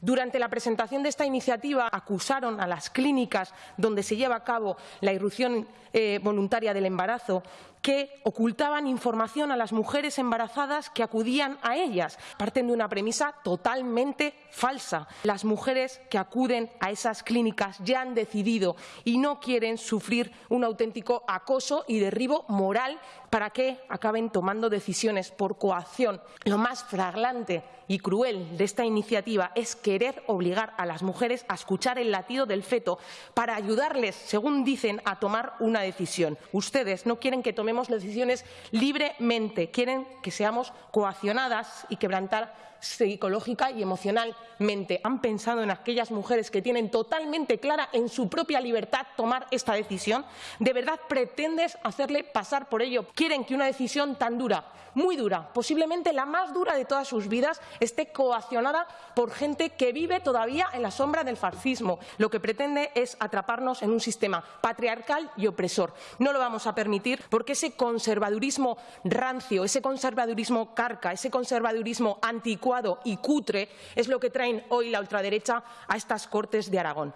Durante la presentación de esta iniciativa acusaron a las clínicas donde se lleva a cabo la irrupción eh, voluntaria del embarazo que ocultaban información a las mujeres embarazadas que acudían a ellas. Parten de una premisa totalmente falsa. Las mujeres que acuden a esas clínicas ya han decidido y no quieren sufrir un auténtico acoso y derribo moral para que acaben tomando decisiones por coacción. Lo más flagrante y cruel de esta iniciativa es querer obligar a las mujeres a escuchar el latido del feto para ayudarles, según dicen, a tomar una decisión. Ustedes no quieren que tomemos decisiones libremente, quieren que seamos coaccionadas y quebrantar psicológica y emocionalmente. Han pensado en aquellas mujeres que tienen totalmente clara en su propia libertad tomar esta decisión. ¿De verdad pretendes hacerle pasar por ello? Quieren que una decisión tan dura, muy dura, posiblemente la más dura de todas sus vidas, esté coaccionada por gente que vive todavía en la sombra del fascismo. Lo que pretende es atraparnos en un sistema patriarcal y opresor. No lo vamos a permitir porque ese conservadurismo rancio, ese conservadurismo carca, ese conservadurismo anticuado y cutre es lo que traen hoy la ultraderecha a estas Cortes de Aragón.